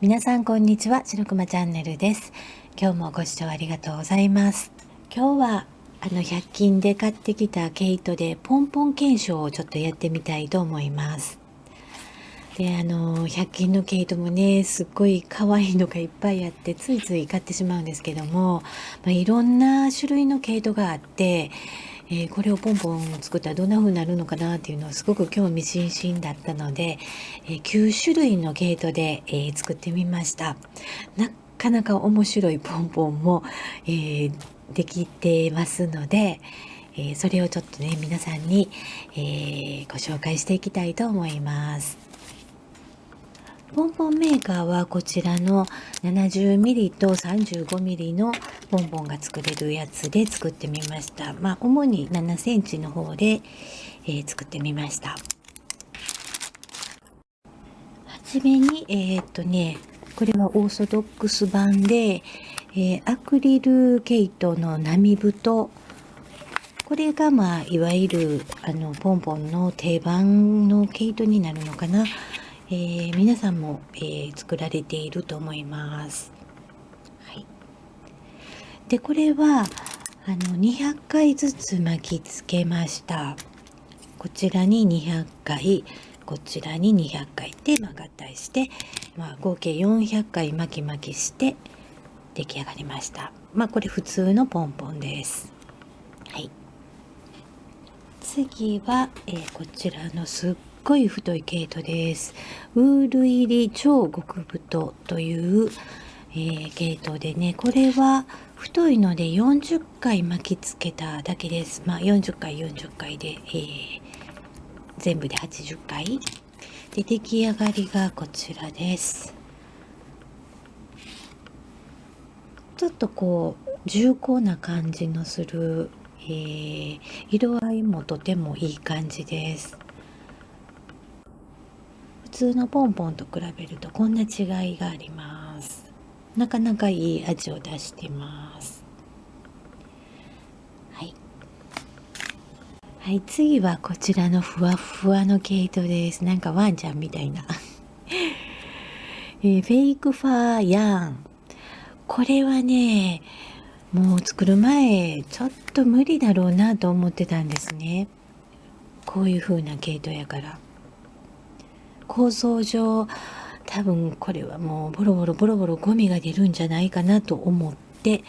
皆さんこんにちは白熊チャンネルです。今日もご視聴ありがとうございます。今日はあの100均で買ってきた毛糸でポンポン検証をちょっとやってみたいと思います。であの100均の毛糸もねすっごい可愛いのがいっぱいあってついつい買ってしまうんですけども、まあ、いろんな種類の毛糸があってえー、これをポンポン作ったらどんな風になるのかなっていうのはすごく興味津々だったので、えー、9種類の毛糸で、えー、作ってみました。なかなか面白いポンポンも、えできてますので、えそれをちょっとね皆さんに、えご紹介していきたいと思います。ポンポンメーカーはこちらの 70mm と 35mm のポンポンが作れるやつで作ってみました。まあ、主に7センチの方で、えー、作ってみました。はじめに、えー、っとね、これはオーソドックス版で、えー、アクリル毛糸の波太これがまあいわゆるあのポンポンの定番の毛糸になるのかなえー、皆さんも、えー、作られていると思います。はい、でこれはあの200回ずつ巻きつけました。こちらに200回こちらに200回で、まあ、合体して、まあ、合計400回巻き巻きして出来上がりました。まあこれ普通のポンポンです。はい。次は、えー、こちらのすっごい太い毛糸です。ウール入り超極太という、えー、毛糸でね、これは太いので40回巻きつけただけです。まあ40回40回で、えー、全部で80回。で、出来上がりがこちらです。ちょっとこう重厚な感じのする、えー、色合いもとてもいい感じです。通のポンポンと比べるとこんな違いがあります。なかなかいい味を出してます。はい。はい次はこちらのふわふわの毛糸です。なんかワンちゃんみたいな。えー、フェイクファーヤーン。これはねもう作る前ちょっと無理だろうなと思ってたんですね。こういう風な毛糸やから。構造上多分これはもうボロボロボロボロゴミが出るんじゃないかなと思って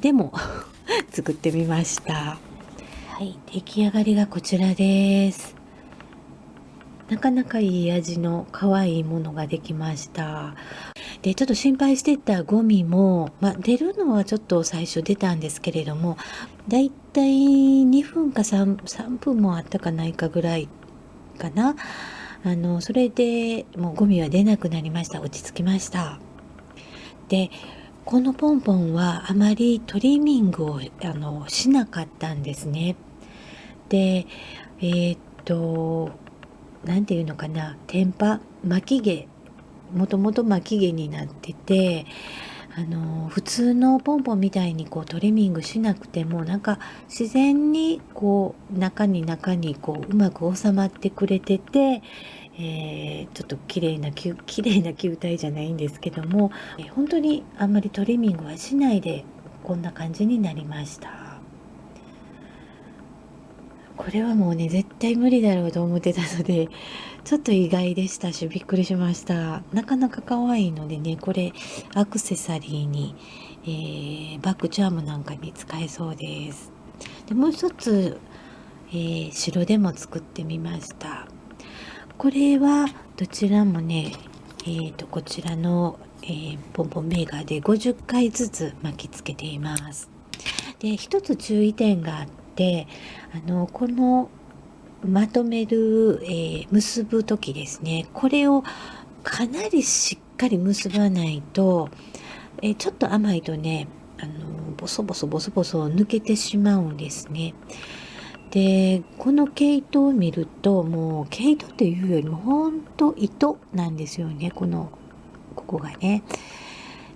でも 作ってみました。はい。出来上がりがこちらです。なかなかいい味の可愛いものができました。でちょっと心配してたゴミも、まあ、出るのはちょっと最初出たんですけれどもだいたい2分か 3, 3分もあったかないかぐらいかなあのそれでもうゴミは出なくなりました。落ち着きました。でこのポンポンはあまりトリミングをあのしなかったんですね。でえー、っと何て言うのかな。天パ？巻き毛。もともと巻き毛になっててあの普通のポンポンみたいにこうトリミングしなくてもなんか自然にこう中に中にこううまく収まってくれてて、えー、ちょっと綺麗な 綺麗な球体じゃないんですけども、えー、本当にあんまりトリミングはしないでこんな感じになりました。これはもうね絶対無理だろうと思ってたので ちょっと意外でしたしびっくりしました。なかなか可愛いのでねこれアクセサリーに、えー、バッグチャームなんかに使えそうです。でもう一つ、えー、白でも作ってみました。これはどちらもねえーと、こちらの、えー、ポンポンメーカーで50回ずつ巻きつけています。で一つ注意点があってあのこのまとめる、えー、結ぶ時ですねこれをかなりしっかり結ばないと、えー、ちょっと甘いとねあのボソボソボソボソ抜けてしまうんですね。でこの毛糸を見るともう毛糸っていうよりもほんと糸なんですよねこのここがね。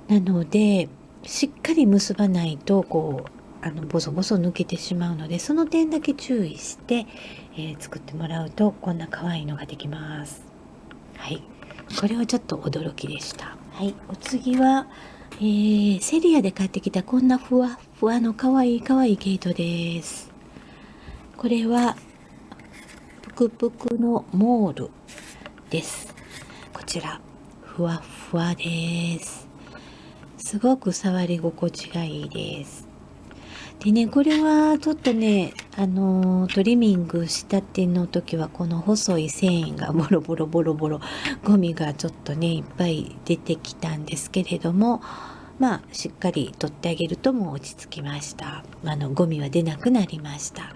なのでしっかり結ばないとこうあのボソボソ抜けてしまうのでその点だけ注意して、えー、作ってもらうとこんな可愛いのができます。はい。これはちょっと驚きでした。はい。お次は、えー、セリアで買ってきたこんなふわふわのかわいいかわいい毛糸です。これはぷくぷくのモールです。こちらふわふわです。すごく触り心地がいいです。でねこれはちょっとねあのトリミングしたての時はこの細い繊維が ボロボロボロボロゴミがちょっとねいっぱい出てきたんですけれどもまあしっかり取ってあげるともう落ち着きました。あのゴミは出なくなりました。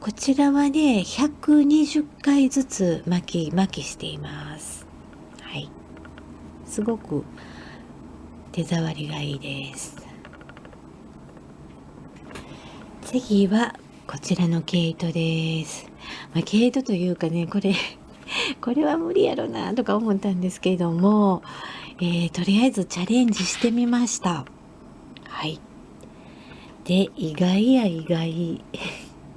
こちらはね120回ずつ巻き巻きしています。はい。すごく手触りがいいです。次はこちらの毛糸です、まあ、毛糸というかねこれ これは無理やろなとか思ったんですけれども、えー、とりあえずチャレンジしてみました。はい。で意外や意外。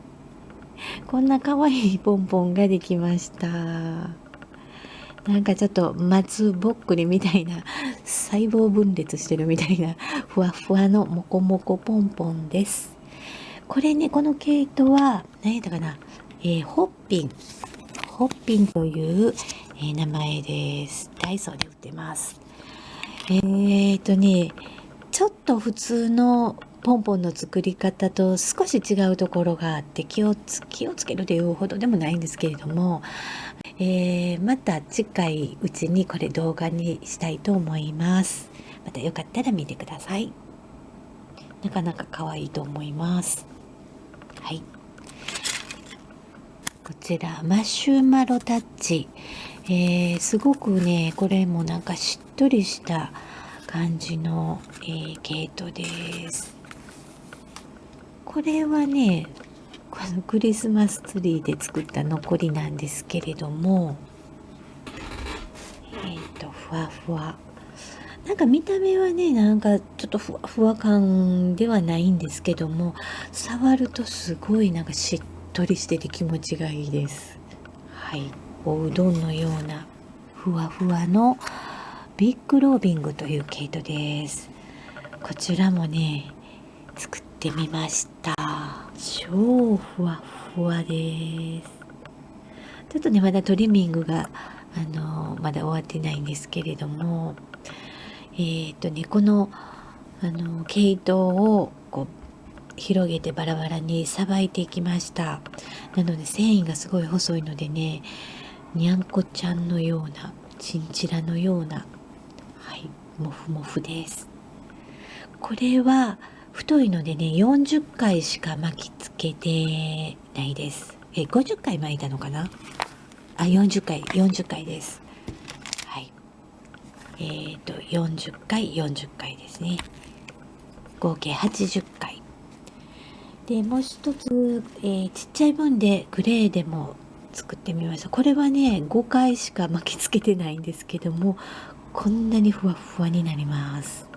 こんな可愛いポンポンができました。なんかちょっと松ぼっくりみたいな細胞分裂してるみたいなふわふわのモコモコポンポンです。これね、この毛糸は、何やったかな、えー、ホッピン。ホッピンという、えー、名前です。ダイソーで売ってます。えーとね、ちょっと普通のポンポンの作り方と少し違うところがあって気をつ気をつけるというほどでもないんですけれども、えー、また近いうちにこれ動画にしたいと思います。またよかったら見てください。なかなか可愛いと思います。はい。こちらマシュマロタッチ、えー、すごくねこれもなんかしっとりした感じの、えー、毛糸です。これはねこのクリスマスツリーで作った残りなんですけれどもえっ、ー、とふわふわ。なんか見た目はねなんかちょっとふわふわ感ではないんですけども触るとすごいなんかしっとりしてて気持ちがいいです。はい。おうどんのようなふわふわのビッグロービングという毛糸です。こちらもね作ってみました。超ふわふわです。ちょっとねまだトリミングがあのまだ終わってないんですけれどもえー、っとねこのあの毛糸をこう広げてバラバラにさばいていきました。なので繊維がすごい細いのでねにゃんこちゃんのようなチンチラのようなはいもふもふです。これは太いのでね40回しか巻きつけてないです。え50回巻いたのかな？あ40回40回です。えーと、40回40回ですね。合計80回。でもう一つ、えー、ちっちゃい分でグレーでも作ってみました。これはね5回しか巻きつけてないんですけどもこんなにふわふわになります。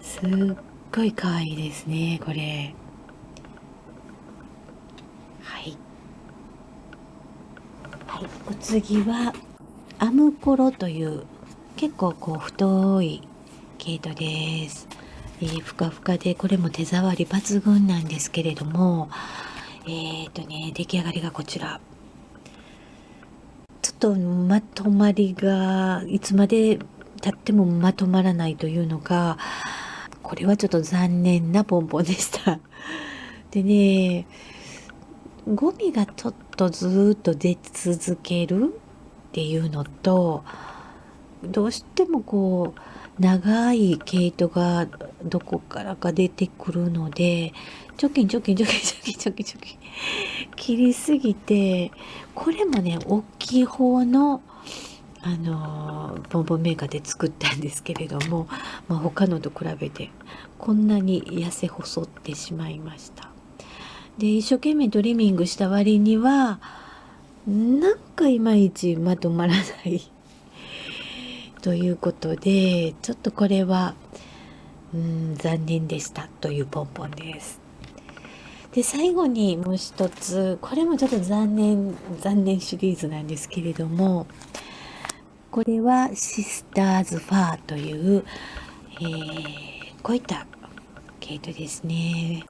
すっごい可愛いですねこれ。はい。はい。お次はアムコロという結構こう太い毛糸です、えー、ふかふかでこれも手触り抜群なんですけれどもえっ、ー、とね出来上がりがこちら。ちょっとまとまりがいつまでたってもまとまらないというのかこれはちょっと残念なポンポンでした。でねゴミがちょっとずっと出続けるっていうのとどうしてもこう長い毛糸がどこからか出てくるのでチョキンチョキンチョキンチョキンチョキンチョキン。切りすぎてこれもね大きい方のあのボンボンメーカーで作ったんですけれども、まあ、他のと比べてこんなに痩せ細ってしまいました。で一生懸命トリミングした割にはなんかいまいちまとまらないということでちょっとこれはうん残念でしたというポンポンです。で最後にもう一つこれもちょっと残念残念シリーズなんですけれどもこれはシスターズファーという、えー、こういった毛糸ですね。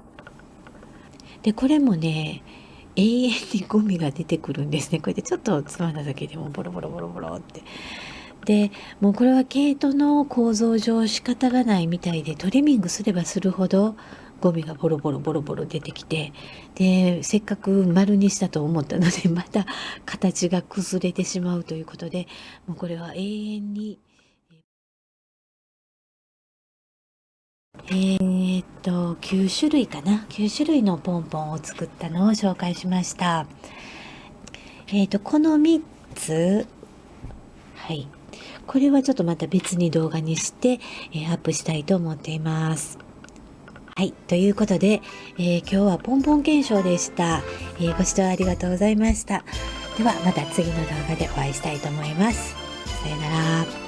で、これもね、永遠にゴミが出てくるんですね。こうやってちょっとつまんだだけでもボロボロボロボロって。で、もうこれは毛糸の構造上仕方がないみたいでトリミングすればするほどゴミがボロボロボロボロ出てきてでせっかく丸にしたと思ったので また形が崩れてしまうということでもうこれは永遠にえー、っと9種類かな？9種類のポンポンを作ったのを紹介しました。えー、っとこの3つはい。これはちょっとまた別に動画にして、えー、アップしたいと思っていますはい。ということで、えー、今日はポンポン検証でした、えー、ご視聴ありがとうございました。ではまた次の動画でお会いしたいと思います。さよなら。